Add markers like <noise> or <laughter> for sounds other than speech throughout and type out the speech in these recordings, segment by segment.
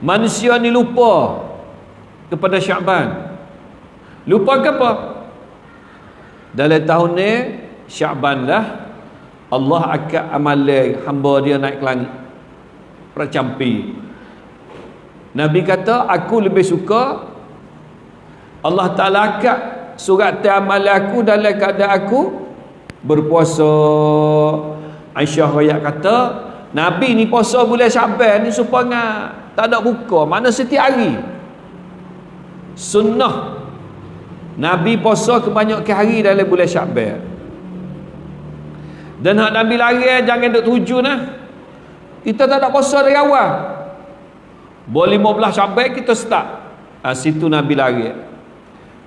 manusia ni lupa kepada Syaban lupa ke apa? Dalam tahun ni Syaban lah Allah akan amalai hamba dia naik ke langit. Percampi. Nabi kata aku lebih suka Allah Ta'ala akad surat amal aku dalam keadaan aku berpuasa. Aisyah Raya kata Nabi ni puasa bulan Syaban ni supaya tak ada buka mana setiap hari. Sunnah. Nabi puasa kebanyakan hari dalam bulan Syaban dan hak Nabi lari jangan duk tuju nah. Kita tak ada puasa dari awal. Boleh 15 Syaban kita start. Ha, situ Nabi lari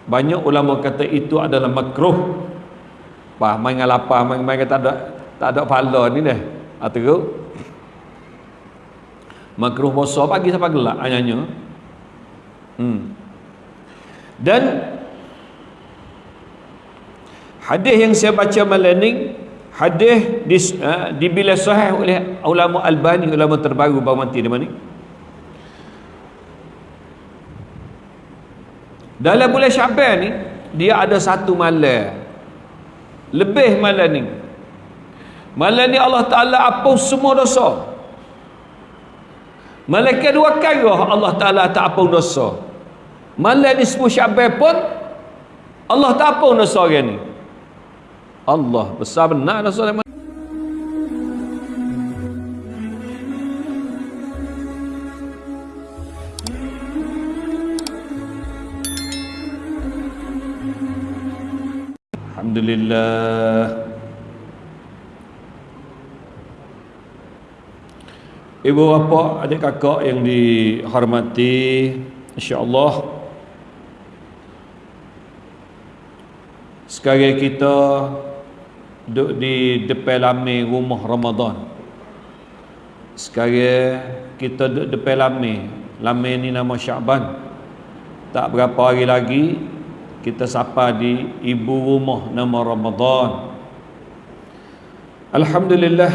banyak ulama kata itu adalah makruh. Pah, main dengan lapar, main, main tak ada tak ada pahala ni dah. Ha, teruk. Makruh puasa pagi sampai gelap hanya. Hmm. Dan hadis yang saya baca malam ni hadis di, uh, dibilas sahih oleh ulama Albani ulama terbaru baru mati di mana dalam bulan Syaban ni dia ada satu malam lebih malam ni malam ni Allah Ta'ala apa semua dosa malaikat dua kali Allah Ta'ala tak apa dosa. Malam ni sepuluh syabai pun Allah tak apa dosa orang ni. Allah besar benar dosa yang Alhamdulillah Ibu bapa, adik kakak yang dihormati InsyaAllah. Sekarang kita Duduk di depan lami rumah Ramadan. Sekarang kita duduk depan lami Lami ni nama Syaban Tak berapa hari lagi kita sapa di ibu rumah nama Ramadan. Alhamdulillah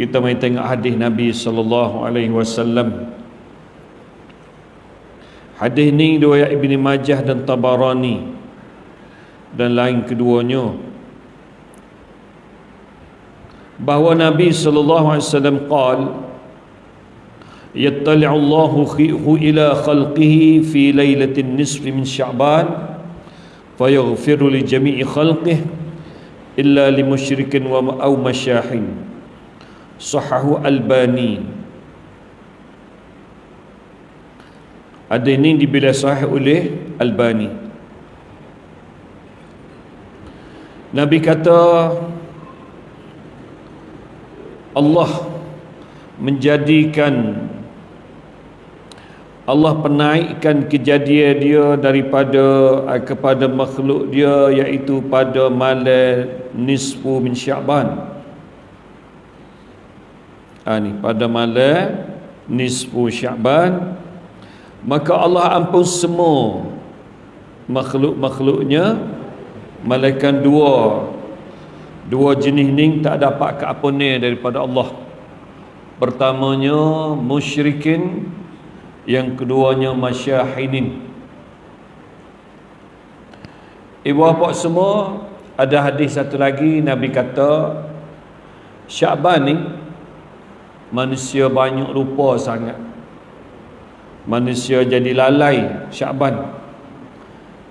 kita mai tengok hadis Nabi sallallahu alaihi wasallam. Hadis ni riwayat Ibn Majah dan Tabarani dan lain keduanya. Bahawa Nabi sallallahu alaihi wasallam qal yattali'u Allahu ila khalqihi fi lailatin nisf min sya'ban fayaghfiru li jami'i khalqihi illa li musyrikin wa au masyahin. Sahahu Albani. Ada ini dibila sahih oleh Albani. Nabi kata Allah menjadikan Allah penaikkan kejadian dia daripada eh, kepada makhluk dia iaitu pada malam nisfu min Syaban. Ha, ni, pada malam nisfu Syaban maka Allah ampun semua makhluk-makhluknya malaikat dua. Dua jenis ni tak dapat keampunan daripada Allah. Pertamanya musyrikin yang keduanya masyahinin ibu bapa semua ada hadis satu lagi Nabi kata Syaban ni manusia banyak lupa sangat. Manusia jadi lalai Syaban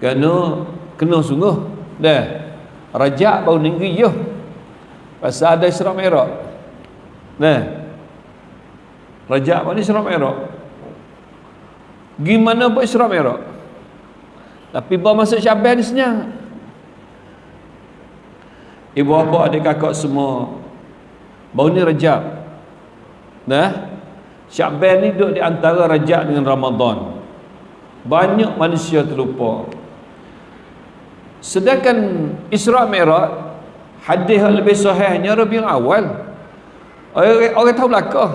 kerana kena sungguh. Dah. Rajak baru negeri je pasal ada Isra Mi'raj. Nah rajak ni Isra Mi'raj. Gimana buat Isra Mi'raj? Tapi bawa masuk Syaban ni senyap. Ibu bapa adik kakak semua baru ni Rejab. Nah. Syaban ni duduk di antara Rejab dengan Ramadan. Banyak manusia terlupa. Sedangkan Isra Mi'raj hadis lebih sahihnya Rabiul Awal. Orang, orang tahu belakang.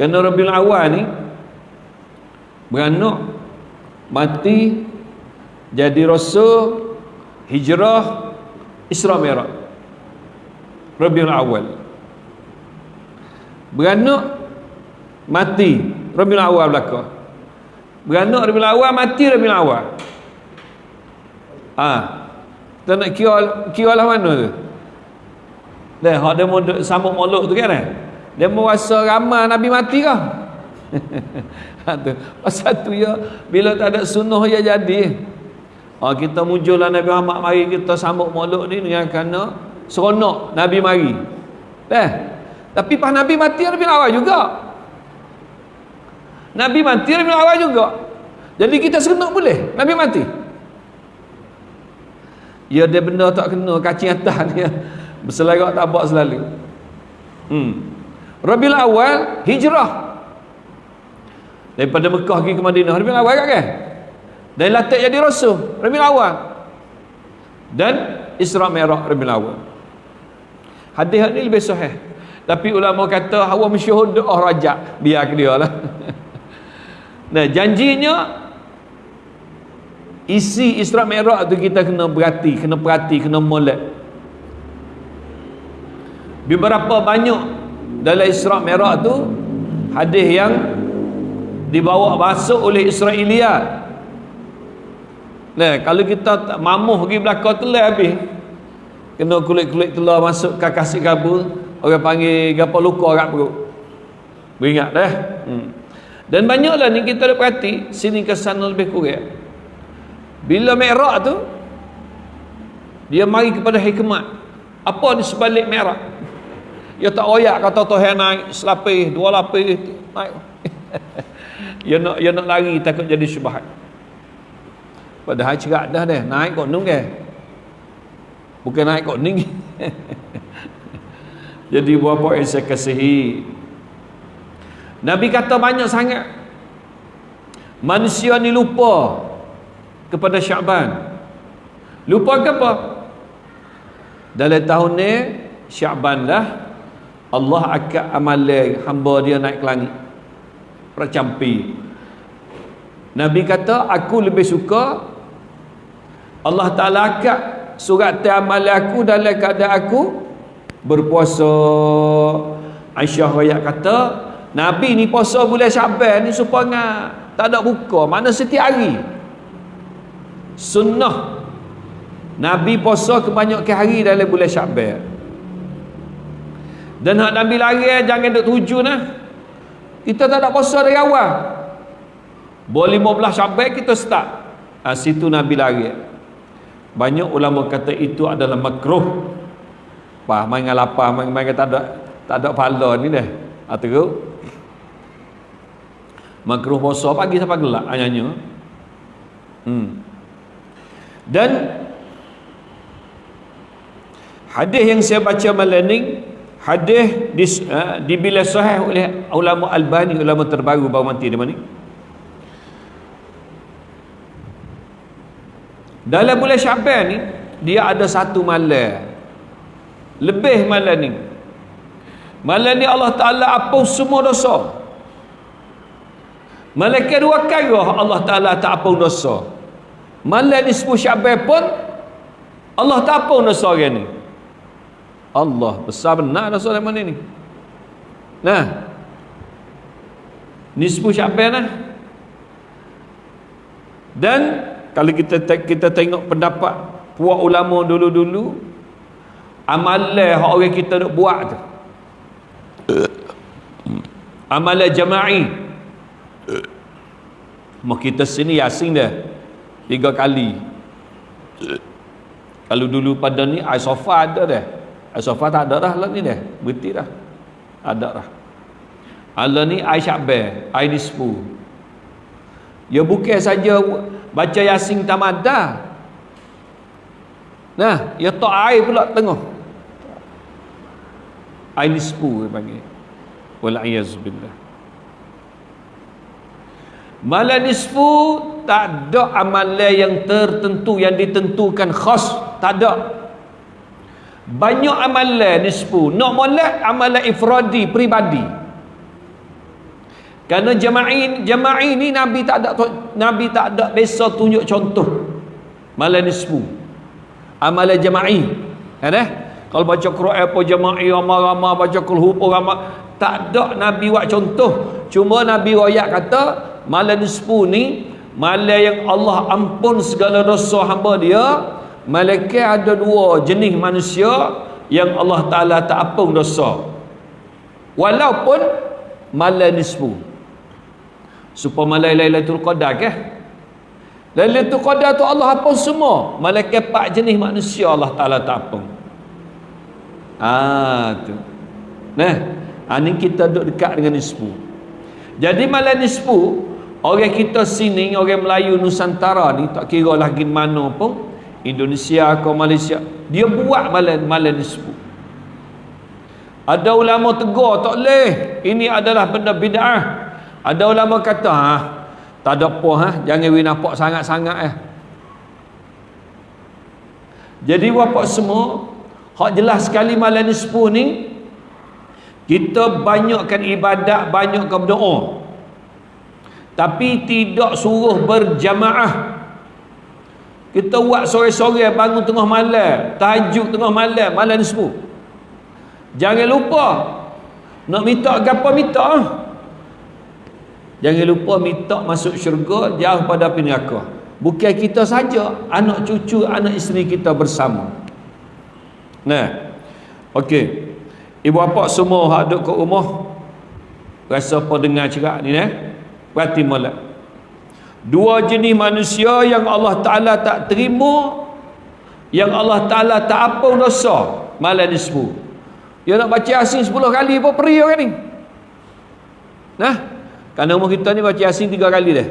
Kerana Rabiul Awal ni beranak mati jadi rasul hijrah Isra Mi'raj Rabiul Awal beranak mati. Rabiul Awal belaka. Beranak Rabiul Awal mati Rabiul Awal. Ah kita nak kira kira lah mana tu. Dah hak dia mau sambung molok tu kan eh? Dia mau rasa ramai Nabi mati kah? <laughs> Ha, tu. pasal tu ya bila tak ada sunnah ya jadi. Ha, kita muncullah Nabi Muhammad mari kita sambung molok ni dengan kerana seronok Nabi mari. Eh tapi pas Nabi mati Nabi awal juga. Nabi mati Nabi awal juga. Jadi kita seronok boleh Nabi mati? Ya dia benda tak kena kacing atas <laughs> dia. Berselarak tak buat selalu. Hmm. Rabiul awal hijrah. Daripada Mekah pergi ke Madinah Rabiul awal kan? Dan latih jadi rasul Rabiul awal. Dan Isra Mi'raj Rabiul awal. Hadis ni lebih sahih tapi ulama kata hawa mensyuhud doa rajak. Biar dia lah. <laughs> Nah janjinya isi Isra Mi'raj tu kita kena berhati kena perhati kena molek. Beberapa banyak dalam Isra Mi'raj tu hadis yang dibawa masuk oleh Israeliat Nah, kalau kita tak mamuh pergi belakang telah habis kena kulit-kulit telur masuk ke kasih kabur orang panggil gapa luka kat perut. Beringat dah. Hmm. dan banyaklah ni kita ada perhati sini ke sana lebih kurang. Bila merah tu dia mari kepada hikmat. Apa di sebalik merah dia tak oyak kata Tuhan naik selapis dua lapis naik. <laughs> Dia nak dia nak lari takut jadi syubhat. Padahal cerak dah dah naik kok nung ke bukan naik kok ning <laughs> jadi berapa yang saya kasihi. Nabi kata banyak sangat. Manusia ni lupa kepada Syaban lupa ke apa? Dalam tahun ni Syaban lah Allah akan amalai hamba dia naik ke langit. Percampi. Nabi kata aku lebih suka Allah Ta'ala akan surat amal aku dalam keadaan aku berpuasa. Aisyah rakyat kata Nabi ni puasa bulan Syaban ni supaya tak ada buka. Mana setiap hari? Sunnah. Nabi puasa kebanyakan hari dalam bulan Syaban dan hak Nabi lari jangan duk tuju nah. Kita tak ada puasa dari awal. Boleh 15 Syaban kita start. Ha, situ Nabi lari. Banyak ulama kata itu adalah makruh apa main lapar main main tak ada tak ada pahala ni dah atau makruh puasa pagi sampai gelap hanya hmm. dan hadis yang saya baca malam ni hadis di, uh, dibila sahih oleh ulama Albani ulama terbaru baru mati di mana? Ni dalam bulan Syaban ni dia ada satu malam lebih malam ni. Malam ni Allah Ta'ala apa semua dosa. Malam kedua kali Allah Ta'ala tak apa dosa. Malam ni sepuluh Syaban pun Allah tak apa dosa orang ni. Allah besar benar dosa dalam mana ni. Nah. Nisfu Syaban lah dan kalau kita kita tengok pendapat puak ulama dulu-dulu amalan hak orang kita nak buat tu. Amalan jama'i. Mau kita sini yasin dah. Tiga kali. Kalau dulu pada ni ai sofa ada dah. Ai sofa tak ada dah lah ni dah. Berhenti dah. Ada dah. Allah ni ai nisfu. Ya bukan saja baca yasin tamada. Nah ya tak air pula tengah air nisfu dia panggil. Wal'ayazubillah malam nisfu tak ada amalan yang tertentu yang ditentukan khas. Tak ada. Banyak amalan nisfu. Nak molek amalan ifradi peribadi. Kerana jama'i jama'i ni Nabi tak ada Nabi tak ada biasa tunjuk contoh. Malam nisfu. Amalan jama'i. Kan eh? Kalau baca Quran apa jama'i ramai-ramai baca kulhu apa ramai. Tak ada Nabi buat contoh. Cuma Nabi royak kata malam nisfu ni malam yang Allah ampun segala dosa hamba dia malaikat ada dua jenis manusia yang Allah Ta'ala tak ampun dosa. Walaupun malam nisfu supaya malam Lailatul Qadar ke? Lailatul Qadar tu Allah apa semua. Malaikat empat jenis manusia Allah Taala tak apa ah tu. Nah ha, ni kita duduk dekat dengan nisfu jadi malam nisfu orang kita sini orang Melayu Nusantara ni tak kira lagi mana pun Indonesia atau Malaysia dia buat malam malam nisfu ada ulama tegur tak boleh ini adalah benda bid'ah. Ada ulama kata ha, tak ada apa ha, jangan we nampak sangat-sangat eh. Jadi bapak semua, hak jelas sekali malam nisfu ni kita banyakkan ibadat, banyakkan berdoa. Tapi tidak suruh berjamaah. Kita buat sore-sore bangun tengah malam, tahajud tengah malam, malam nisfu. Jangan lupa nak minta gapo minta. Jangan lupa minta masuk syurga jauh pada api neraka. Bukan kita saja, anak cucu, anak isteri kita bersama. Nah. Okey. Ibu bapa semua hak duduk kat rumah rasa apa dengar cerak ni eh? Berarti molek. Dua jenis manusia yang Allah Taala tak terima yang Allah Taala tak apa dosa malam nisfu. Dia nak baca Yasin 10 kali pun peri orang ni. Nah, kerana umur kita ni baca Yasin tiga kali dah.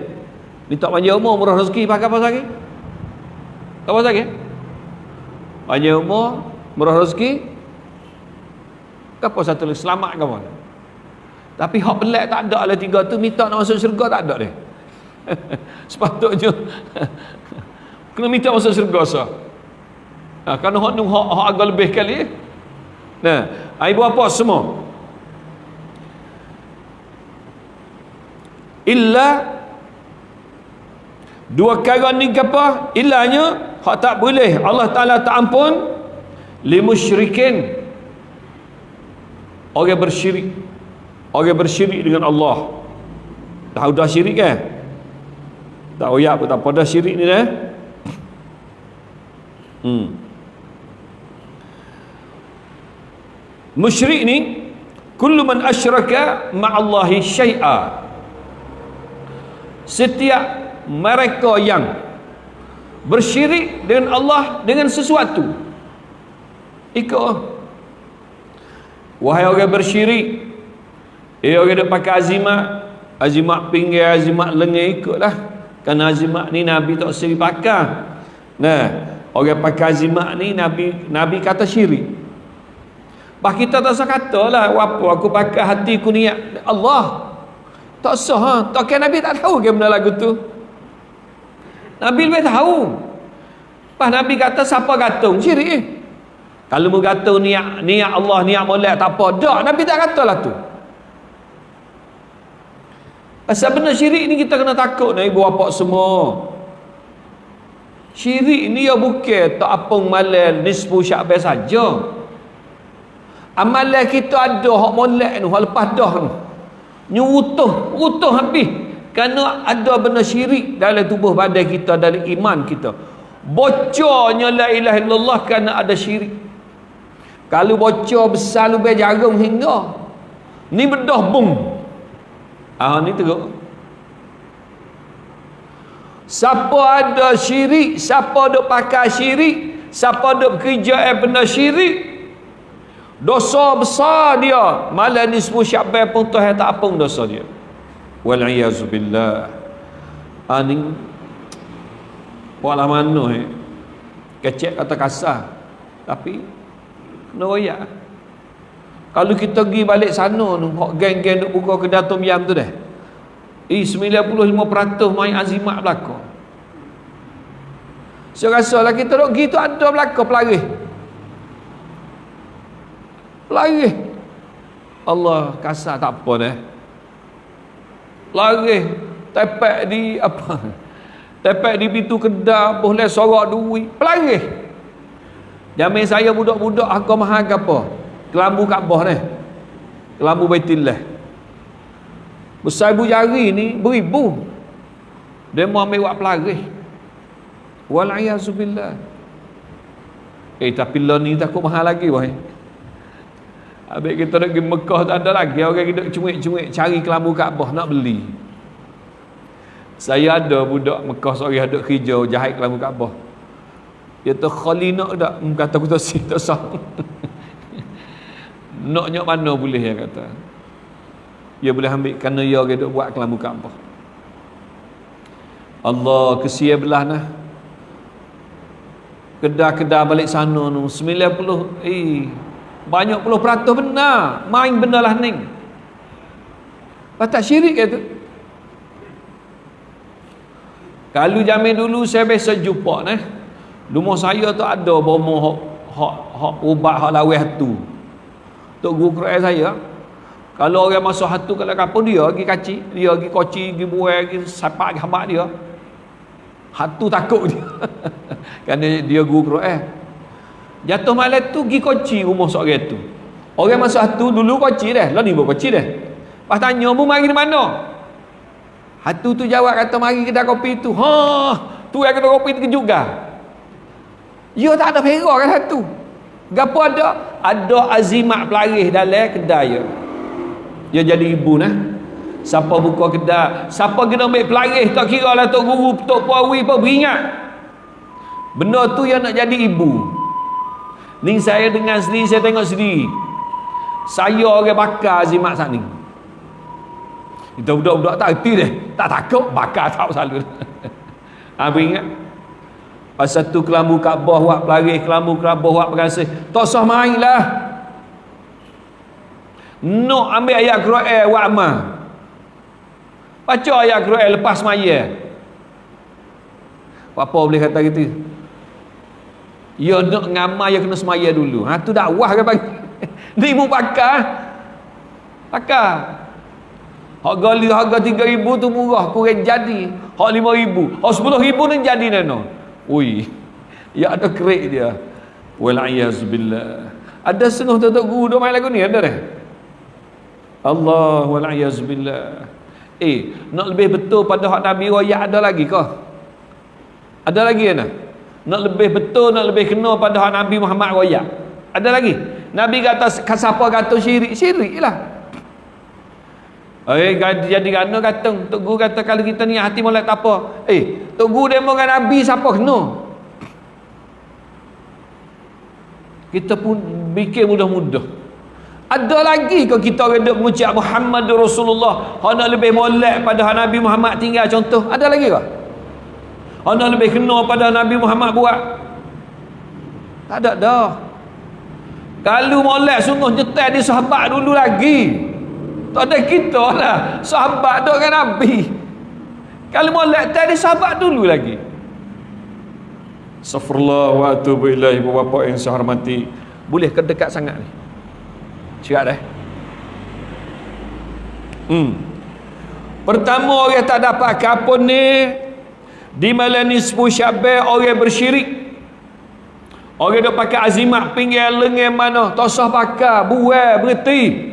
Minta panjang umur, murah rezeki, pakai apa lagi? Apa lagi? Panjang umur, murah rezeki. Apa satu lagi? Selamat apa? Tapi hak pelik tak ada lah tiga tu. Minta nak masuk syurga tak ada dia. <laughs> Sepatutnya. <laughs> Kena minta masuk syurga so. Nah, kerana hak ni hak, hak agak lebih kali. Nah, ibu apa semua? illa dua kali ni apa illanya hak tak boleh Allah Taala tak ampun li musyrikin orang bersyirik. Orang bersyirik dengan Allah. Dah sudah syirik kan tak oyak pun tak pada syirik ni dah hmm. Musyrik ni kullu man asyraka ma'allahi syai'a. Setiap mereka yang bersyirik dengan Allah dengan sesuatu ikut. Wahai orang bersyirik eh orang dia pakai azimat azimat pinggir azimat lengan ikutlah. Kerana azimat ni Nabi tak seri pakai nah orang pakai azimat ni Nabi Nabi kata syirik. Bah kita tak usah kata lah apa aku pakai hatiku niat? Allah. Tak sah ha? tak kira Nabi tak tahu ke benda lagu tu. Nabi lebih tahu. Pas Nabi kata siapa gantung? Syirik eh? Kalau mu gantung niat niat Allah niat molek tak apa. Tak Nabi tak kata lah tu. Pasal benda syirik ni kita kena takut ni ibu bapa semua. Syirik ni ya bukan tak apa malal nisfu syakbah saja. Amalan kita ada hak molek ni lepas dah ni. Nyurutuh utuh habis. Kerana ada benda syirik dalam tubuh badan kita dalam iman kita. Bocornya la ilaha illallah kerana ada syirik kalau bocor besar lebih jarum hingga. Ni bedah bung. Ah ni teruk. Siapa ada syirik siapa duk pakai syirik siapa duk kerja eh benda syirik dosa besar dia. Malah nisfu syakban pun Tuhan tak apa dosa dia. Wala'iyazubillah aning walau mana eh. Kecek kata kasar. Tapi kena royak? Kalau kita pergi balik sana tu geng-geng duk buka kedai tom yam tu dah. Eh 95% main azimat belakang saya rasa lah kita duk pergi tu ada belakang pelaris lari Allah kasar tak apa dah lari tepek di apa? <laughs> Tepek di pintu kedai boleh sorak duit. Pelari jamin saya budak-budak aku mahal ke apa? Kelambu Kaabah ni. Kelambu baitillah besar ibu jari ni beribu. Dia mau ambil buat pelaris walayazubillah eh tapi lo ni takut mahal lagi wahai Habis kita nak pergi Mekah tak ada lagi orang duduk cuik-cuik cari kelambu Kaabah nak beli. Saya ada budak Mekah seorang duduk kerja jahit kelambu Kaabah. Dia tu khali nak tak? Hmm, kata aku tak si tak sah. nak nyok mana boleh dia kata. Dia boleh ambil kerana dia duduk buat kelambu Kaabah. Allah kesia belah nah. Kedah-kedah balik sana tu 90 eh banyak puluh peratus benar main benda lah ni tak syirik ke tu kalau zaman dulu saya biasa jumpa ni rumah saya tu ada bomo hok hok hok ubat hok lawih tu tok guru Quran saya kalau orang masuk hatu kalau kapal dia pergi kacik dia pergi koci pergi buai pergi sapak pergi habak dia hatu takut dia <laughs> kerana dia guru Quran Jatuh malam tu pergi koci rumah seorang tu. Orang masuk hatu dulu koci dah. Lah ni buat koci dah. Pas tanya mu mari di mana? Hatu tu jawab kata mari kedai kopi tu. Ha, tu yang kedai kopi tu juga. Ya tak ada perak kan hatu. Gapo ada? Ada azimat pelaris dalam kedai ya. Dia jadi ibu nah. Siapa buka kedai, siapa kena ambil pelaris tak kira lah tok guru, tok puawi pun beringat. Benda tu yang nak jadi ibu. Ni saya dengan sendiri saya tengok sendiri. Saya orang bakar Azimat saat ni. Kita budak-budak tak erti deh. Tak takut bakar tak selalu. <laughs> Apa ingat? Pasal tu kelambu Kaabah buat pelaris, kelambu Kaabah buat perasih. Tak sah main lah. Nak ambil ayat Quran buat amal. Baca ayat Quran lepas maya. Apa boleh kata gitu? Ya nak ngamal ya kena semaya dulu. Ha tu dakwah ke bagi. <laughs> Ni mu pakar. Pakar. Hak gali harga 3000 tu murah kurang jadi. Hak 5000. Hak 10000 ni jadi nano. Ui. Ya ada kerik dia. Wal billah. Ada setengah tutup guru duk main lagu ni ada dah. Allah wal billah. Eh, nak lebih betul pada hak Nabi royak ada lagi ke? Ada lagi kan? nak lebih betul nak lebih kena pada Nabi Muhammad royak ada lagi Nabi kata siapa kata syirik syirik lah Eh, jadi kena kata Tok Guru kata kalau kita ni hati molek tak apa. Eh, Tok Guru demo dengan Nabi siapa kena? Kita pun fikir mudah-mudah. Ada lagi ke kita duk mengucap Muhammad Rasulullah? Hanya lebih molek pada Nabi Muhammad tinggal contoh. Ada lagi ke? Anda lebih kena pada Nabi Muhammad buat? Tak ada dah. Kalau molek sungguh nyetel di sahabat dulu lagi tak ada kita lah sahabat duduk dengan Nabi. Kalau molek tadi sahabat dulu lagi. Astaghfirullah wa atubu ilaih Bapak yang saya hormati. Boleh ke dekat sangat ni? Cakap dah. Hmm. Pertama orang tak dapat kapun ni? Di malam nisfu syabal orang bersyirik. Orang duk pakai azimat pinggir lengan mana tak sah pakai buai berhenti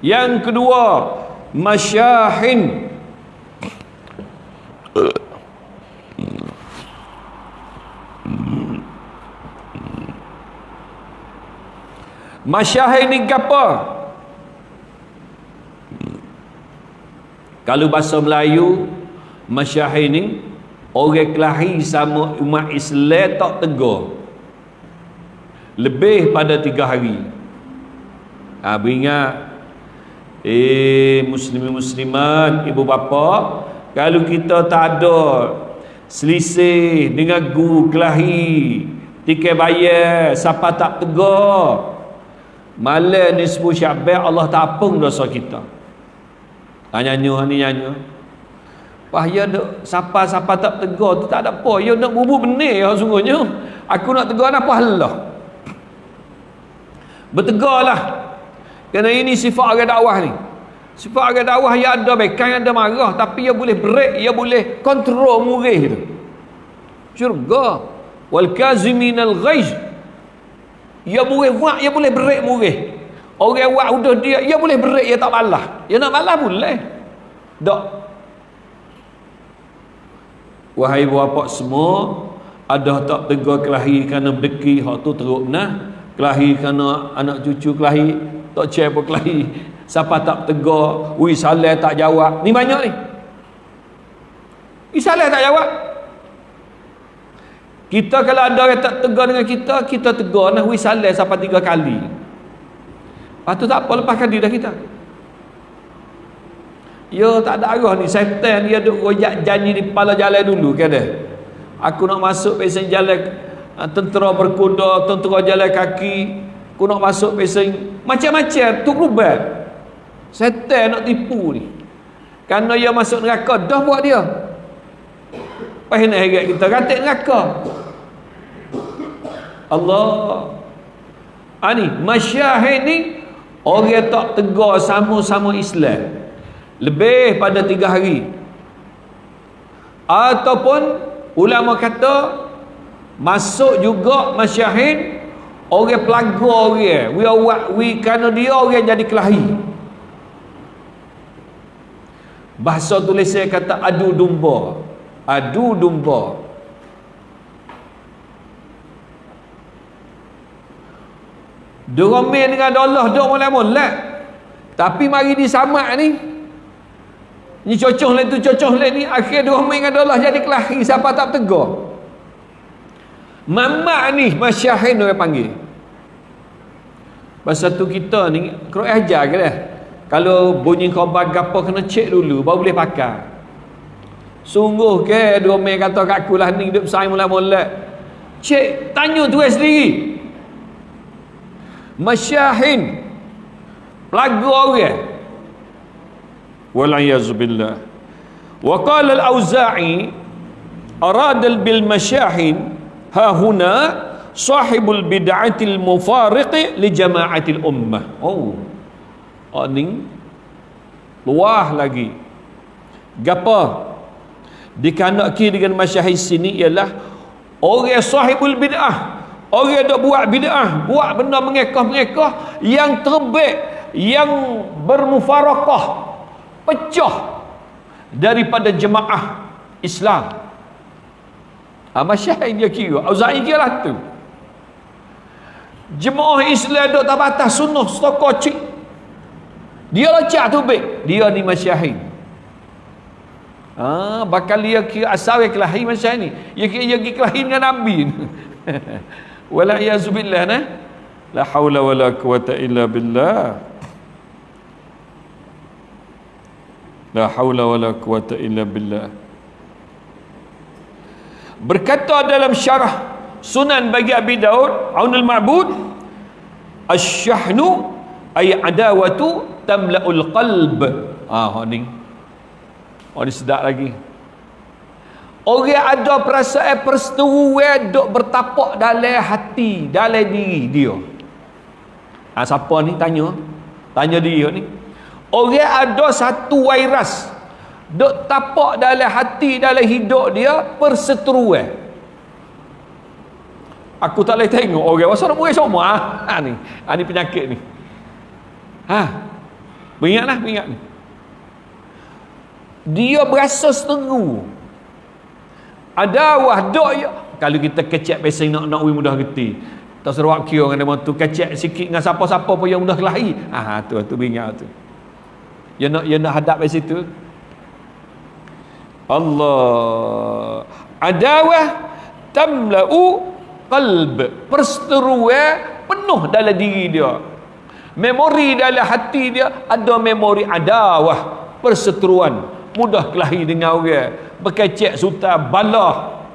yang kedua masyahin. Masyahin ni apa kalau bahasa Melayu masyahin ni orang kelahi sama umat Islam tak tegur. Lebih pada tiga hari. Ha, beringat eh muslimin muslimat ibu bapa kalau kita tak ada selisih dengan guru kelahi tiket bayar siapa tak tegur malam ni sebut syabak Allah tak apung dosa kita ha, nyanyi ni nyanyi Wah ya siapa-siapa tak tegur tu tak ada apa. Ya nak bubuk benih ya sungguhnya. Aku nak tegur apa Allah. Bertegarlah. Kerana ini sifat orang dakwah ni. Sifat orang dakwah ya ada baik kan ada marah tapi ya boleh break, ya boleh kontrol murih tu. Syurga wal kazimin al ghaiz. Ya boleh buat, ya boleh break murih. orang buat udah dia dia boleh berik dia tak balas dia nak balas boleh tak wahai bapak semua ada tak tegur kelahi kerana berdeki hak tu teruk nah kelahi kerana anak cucu kelahi tak cek apa kelahi. Siapa tak tegur ui saleh tak jawab. Ni banyak ni. Ui saleh tak jawab. Kita kalau ada orang tak tegur dengan kita kita tegur nah ui saleh sampai tiga kali. Tu tak apa lepaskan diri dah kita. Ya tak ada arah ni. Setan dia duk royak janji di kepala jalan dulu ke ada. Aku nak masuk pesen jalan ah, tentera berkuda, tentera jalan kaki, aku nak masuk pesen macam-macam tu rubat. Setan nak tipu ni. Karena dia masuk neraka dah buat dia. Apa nak herat kita katik neraka. Allah. Ani, ah, masyahid ni orang tak tegar sama-sama Islam lebih pada tiga hari ataupun ulama kata masuk juga masyahid orang pelaga orang. We are we kerana dia orang jadi kelahi. Bahasa tulisan kata adu domba adu domba ramai dengan Allah dia mulai-mulai tapi mari disamak ni. Ni cocok lain tu cocok lain ni. Akhir dua main adalah jadi kelahi. Siapa tak tegur. Mamak ni masyahin orang panggil. Masa tu kita ni kena ajar ke dah. Kalau bunyi khabar gapo kena cek dulu baru boleh pakai. Sungguh ke dua mai kata kat aku lah ni hidup saya mula-mula. Cek tanya tu sendiri. Masyahin lagu orang. Wala yazbillah. Wa qala al-Auza'i arad bil masyahin ha huna sahibul bid'atil mufariqi li jama'atil ummah. Oh. Ani luah lagi. Gapa? Dikanaki dengan masyahid sini ialah orang sahibul bid'ah orang dok buat bid'ah buat benda mengekah-mengekah yang terbaik yang bermufarakah pecah daripada jemaah Islam. Ha, Amasyah ini kira Auzai kira lah tu jemaah Islam duk tak batas sunnah stokor cik dia lecak tu baik dia ni masyahid. Ah, bakal dia kira asal yang kelahi masyahid ni. Dia kira dia kira kelahi dengan Nabi <laughs> wala'iyazubillah nah. La hawla wa la quwata illa billah. La haula wa la quwata illa billah. Berkata dalam syarah Sunan bagi Abi Daud, Aunul Ma'bud, Asy-syahnu ay adawatu tamla'ul qalb. Ah, ni. Oh, ni sedap lagi. Orang ada perasaan persetujuan duk bertapak dalam hati, dalam diri dia. Ah, siapa ni tanya? Tanya dia ni. Orang ada satu virus dok tapak dalam hati dalam hidup dia perseteruan. Aku tak boleh tengok orang pasal nak buat semua ha? ha ni. Ha ni penyakit ni. Ha. Beringatlah, beringat ni. Dia berasa seteru. Ada wah dok ya. Kalau kita kecek pesen nak nak mudah reti. Tak seruak kira dengan dia tu kecek sikit dengan siapa-siapa pun yang mudah kelahi. Ha tu tu beringat tu dia nak dia nak hadap di situ Allah adawah tamla'u qalb perseteruan penuh dalam diri dia. Memori dalam hati dia ada memori adawah perseteruan mudah kelahi dengan orang berkecek suta balah.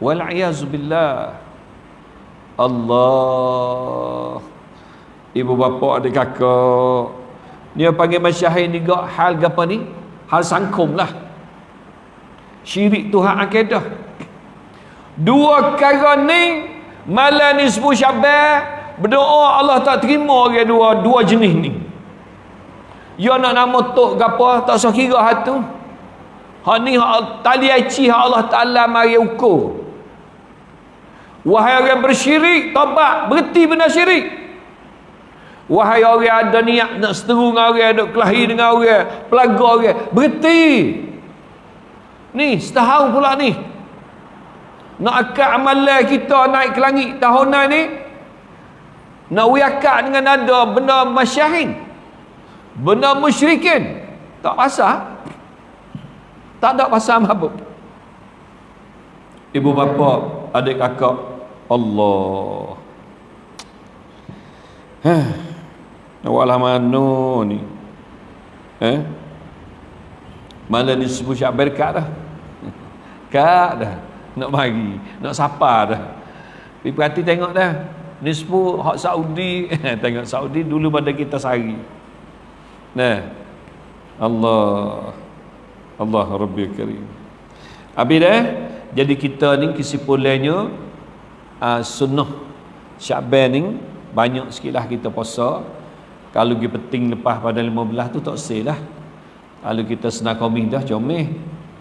Wal billah. Allah. Ibu bapa adik kakak. Dia panggil masyahid ni hal apa ni? Hal sangkum lah syirik Tuhan akidah dua kara ni malam ni sebuah syabah berdoa Allah tak terima orang dua dua jenis ni ya nak nama tok gapa tak usah kira hatu ha ni ha, tali aci ha Allah Taala mari ukur wahai orang bersyirik tobat berhenti benda syirik Wahai orang ada niat nak seteru dengan orang, nak kelahi dengan orang, pelaga orang, berhenti. Ni, setahun pula ni. Nak akad amalan kita naik ke langit tahunan ni. Nak wiakad dengan ada benda masyahin. Benda musyrikin. Tak pasal. Tak ada pasal apa. Ibu bapa, adik kakak, Allah. Hah. Walah mana ni? Eh? Malah ni sebut syak berkat dah. Kak dah. Nak bagi. Nak sapa dah. Pergi perhati tengok dah. Ni hak Saudi. <laughs> tengok Saudi dulu pada kita sehari. Nah. Allah. Allah Rabbi Karim. Habis dah. Jadi kita ni kesimpulannya. Uh, sunnah. Syakban ni. Banyak sikit lah kita puasa kalau pergi peting lepas pada 15 tu tak sel lah kalau kita senang komih dah comeh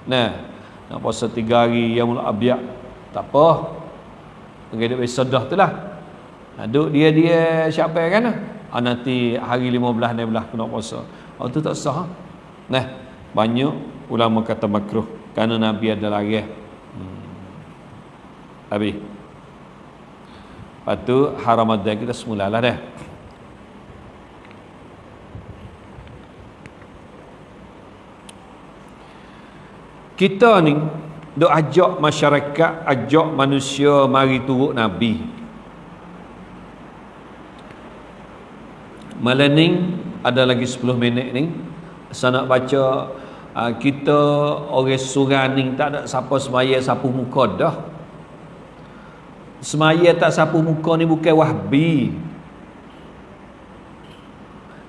nah nak puasa 3 hari yang mula abiak tak apa. Pergi duduk besok dah tu lah. Duduk dia-dia siapa kan? Ah, nanti hari 15 16 kena puasa. Oh tu tak sah. Nah banyak ulama kata makruh kerana Nabi ada lagi hmm. habis. Lepas tu haram ada kita semula lah dah kita ni duk ajak masyarakat ajak manusia mari turut nabi. Malam ni ada lagi 10 minit ni saya nak baca uh, kita orang surah ni tak ada siapa semaya sapu muka dah. Semaya tak sapu muka ni bukan wahbi.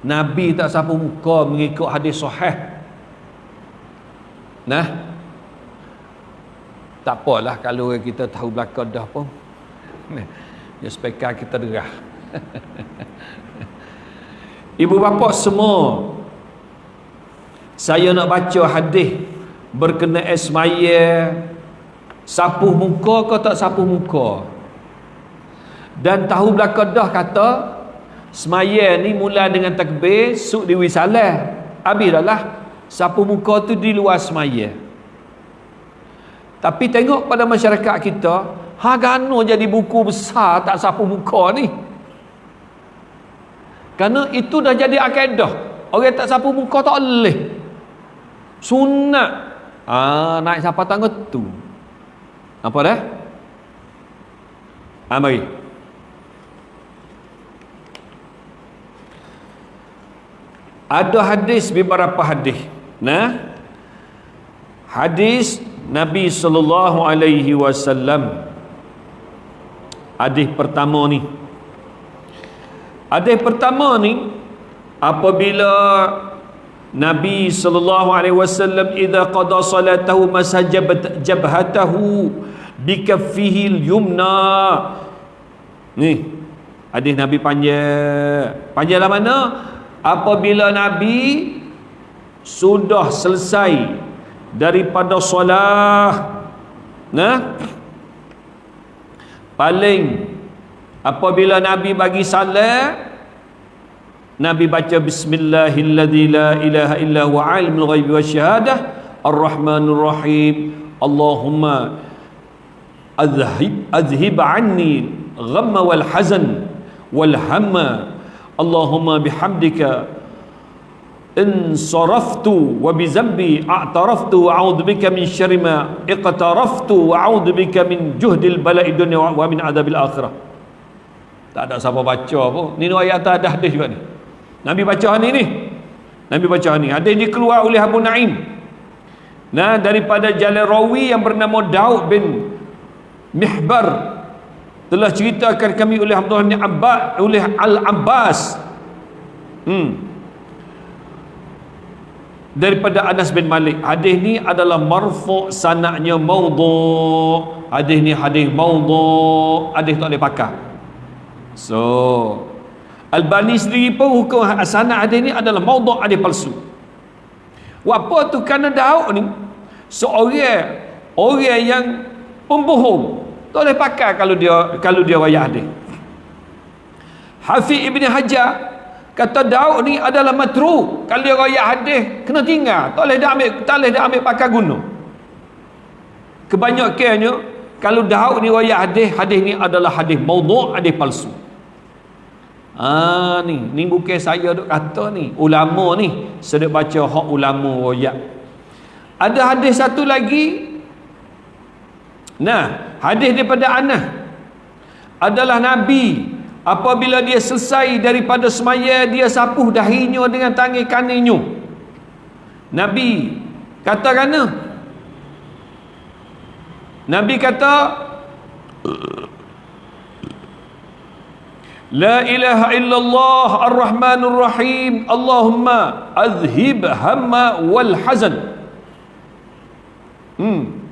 Nabi tak sapu muka mengikut hadis sahih. Nah tak apalah kalau kita tahu belakang dah pun. <laughs> Ya spekar kita derah. <laughs> Ibu bapa semua saya nak baca hadis berkenaan esmaya sapuh muka ke tak sapuh muka? Dan tahu belakang dah kata semaya ni mula dengan takbir suk di wisalah. Habis dah lah sapuh muka tu di luar semaya tapi tengok pada masyarakat kita, ha gano jadi buku besar tak sapu muka ni. Kerana itu dah jadi akaedah. Orang tak sapu muka tak boleh. Sunat. Ah ha, naik siapa tangga tu. Apa dah? Ha, mari. Ada hadis beberapa hadis. Nah. Hadis Nabi sallallahu alaihi wasallam hadis pertama ni. Hadis pertama ni apabila Nabi sallallahu alaihi wasallam idza qada salatahu masajabat jabhatahu bikaffihi al-yumna. Ni hadis Nabi panjang. Panjang lah mana? Apabila Nabi sudah selesai daripada solah. Nah? Paling apabila nabi bagi salat nabi baca bismillahilladzi la ilaha illa huwa alimul ghaibi wasyahadah arrahmanur rahim. Allahumma azhib azhib anni ghamma wal hazan wal hamma. Allahumma bihamdika in saraftu wa bi zambi a'taraftu wa a'udhu bika min syarri ma iqtaraftu wa a'udhu bika min juhdil bala'i dunya wa min adabil akhirah. Tak ada siapa baca pun. Ni ayat atas ada hadis juga ni. Nabi baca ni ni. Nabi baca ni. Hadis ni keluar oleh Abu Naim. Nah daripada jalan rawi yang bernama Daud bin Mihbar. Telah ceritakan kami oleh Abdullah bin Abbas oleh Al-Abbas. Hmm daripada Anas bin Malik. Hadis ni adalah marfu sanaknya maudhu hadis ni hadis maudhu hadis tak boleh pakai so Al-Bani sendiri pun hukum sanak hadis ni adalah maudhu hadis palsu. Apa tu kerana Daud ni? Seorang orang yang pembohong. Tak boleh pakai kalau dia kalau dia wayah hadis. Hafiz Ibn Hajar kata Daud ni adalah matru. Kalau dia raya hadis kena tinggal. Tak boleh dah ambil tak boleh dah ambil pakai guna. Kebanyakannya kalau Daud ni raya hadis hadis ni adalah hadis maudhu' hadis palsu. Ah ni, ni bukan saya duk kata ni. Ulama ni sedek baca hak ulama royak. Ada hadis satu lagi. Nah, hadis daripada Anas. Adalah Nabi apabila dia selesai daripada semaya dia sapuh dahinya dengan tangan kanannya. Nabi kata kana Nabi kata La ilaha illallah ar-Rahmanur Rahim. Allahumma azhib hamma wal hazan. Hmm.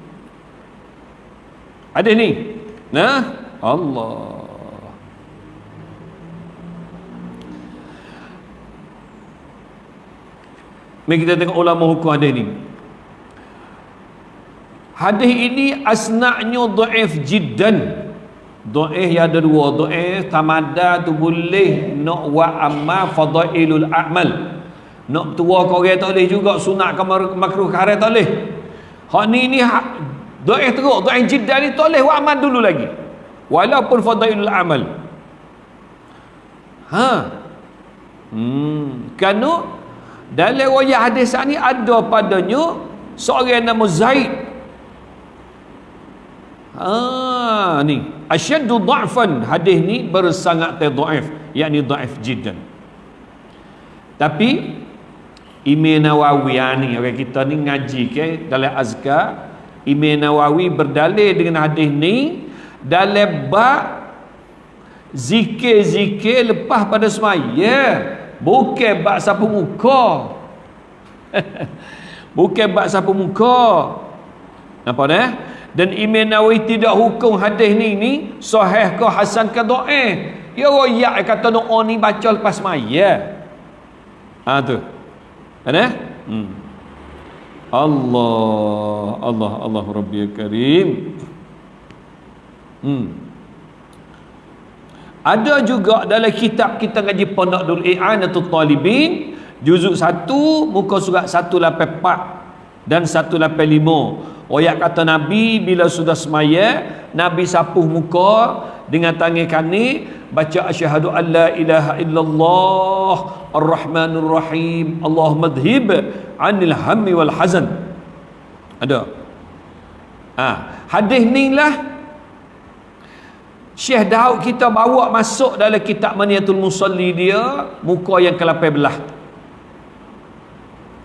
Ada ni. Nah? Allah Mari kita tengok ulama hukum hadis ni. Hadis ini asna'nya dhaif jiddan. Do'eh yang ada dua. Do'eh tamada tu boleh Nak wa amma fadailul a'mal. Nak tua korek tak boleh juga Sunat ke makruh kare tak boleh. Hak ni ni Do'eh teruk. Do'eh jiddah ni tak boleh wa dulu lagi. Walaupun fadailul a'mal. Ha? Hmm. Kerana Dalam wayah hadis ni ada padanya Seorang nama Zaid. Ah ni. Asyaddu dha'fan hadis ni bersangat dhaif yakni dhaif jiddan. Tapi Imam Nawawi ah, ni orang kita ni ngaji ke dalam azkar. Imam Nawawi berdalil dengan hadis ni dalam bab zikir-zikir lepas pada semaya bukan bab sapu muka. <laughs> Bukan bab sapu muka. Nampak dah dan Imam Nawawi tidak hukum hadis ni ni sahih ke hasan ke dhaif ya royak kata doa ni baca lepas maya. Ha tu. Ada hmm. Allah Allah Allah Rabbi Karim. Hmm. Ada juga dalam kitab kita ngaji pondok dul i'anatul talibin juzuk 1 muka surat 184 dan 185 Oyak kata Nabi bila sudah semaya Nabi sapuh muka dengan tangan kani baca asyhadu an la ilaha illallah ar-rahmanur rahim Allahumma dhhib anil hammi wal hazan ada ha. hadis ni lah Syekh Daud kita bawa masuk dalam kitab Maniatul Musalli dia muka yang ke-18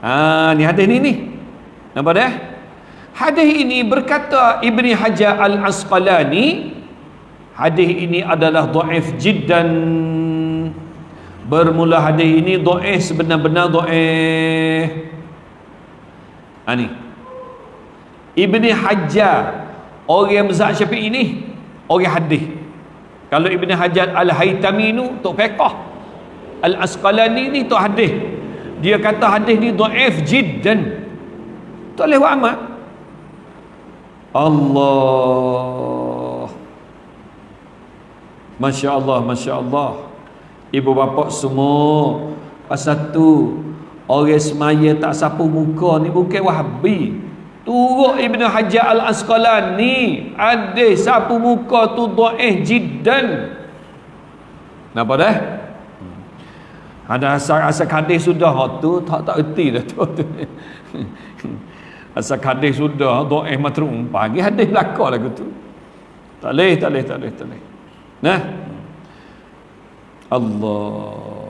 ha, ni hadis ni ni. Nampak dah? Hadis ini berkata Ibni Hajar Al-Asqalani Hadis ini adalah dhaif jiddan. Bermula hadis ini dhaif sebenar-benar dhaif ha, Ibni Hajar orang mazhab Syafi'i ini orang hadis kalau Ibni Hajar Al-Haytami ni tok fiqh Al-Asqalani ni tok hadis. Dia kata hadis ni dhaif jiddan. Tak boleh buat amal. Allah. Masya Allah Masya Allah Ibu bapa semua Pasal tu Orang semaya tak sapu muka ni Bukan wahabi Turuk Ibn Hajar Al-Asqalani Ada sapu muka tu Do'eh jiddan Nampak dah? Ada asal-asal kadis sudah tu tak tak erti dah tu. <laughs> Asal hadis sudah dhaif matrum pagi hadis belaka lagu tu. Tak leh tak leh tak leh tak leh. Nah. Allah.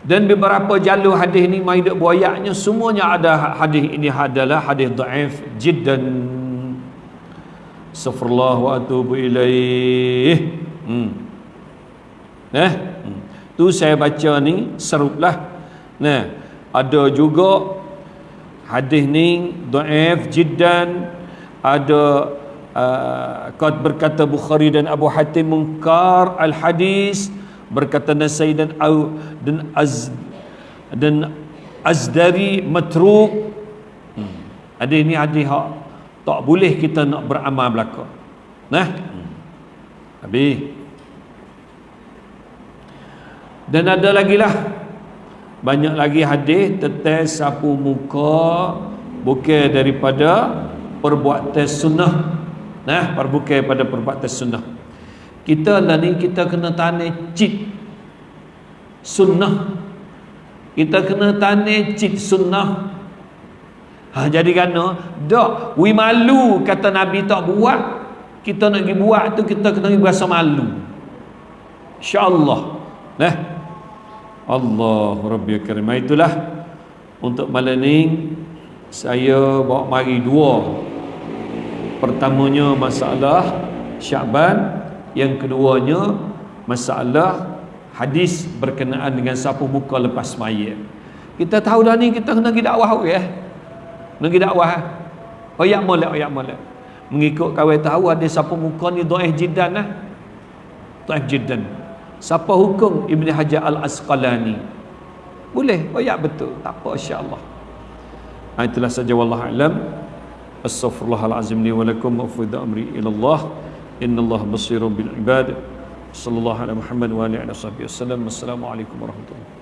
Dan beberapa jalur hadis ni mai dak buayaknya semuanya ada hadis ini adalah hadis dhaif jiddan. Safrullah wa atubu ilaih. Hmm. Nah. Hmm. Tu saya baca ni seruplah. Nah ada juga hadis ni dhaif jiddan ada uh, berkata Bukhari dan Abu Hatim munkar al hadis berkata Nasai dan Au dan Az dan Azdari matruk. Hmm. ada ini hadis hak tak boleh kita nak beramal belaka. Nah? Hmm. habis. Dan ada lagi lah. Banyak lagi hadis tentang sapu muka bukan daripada perbuatan sunnah. Nah perbukan pada perbuatan sunnah kita lah ni kita kena tanya cip sunnah. Kita kena tanya cip sunnah. Ha, jadi kerana dak we malu kata Nabi tak buat. Kita nak pergi buat tu kita kena berasa malu. insyaAllah. Nah Allah Rabbi Karim. Itulah untuk malam ni saya bawa mari dua. Pertamanya masalah Syaban yang keduanya masalah hadis berkenaan dengan sapu muka lepas mayat kita tahu dah ni kita kena pergi dakwah ya kena pergi dakwah oh ya molek ya molek. Mengikut kawan tahu ada sapu muka ni dhaif jiddan lah dhaif jiddan. Siapa hukum Ibn Hajar Al-Asqalani? Boleh ya betul. Tak apa insya-Allah. Itulah saja wallahu alam. Astaghfirullahalazim li wa lakum wa amri ila Allah innallaha basirun bil ibad. Sallallahu alaihi wa wasallam assalamu alaikum warahmatullahi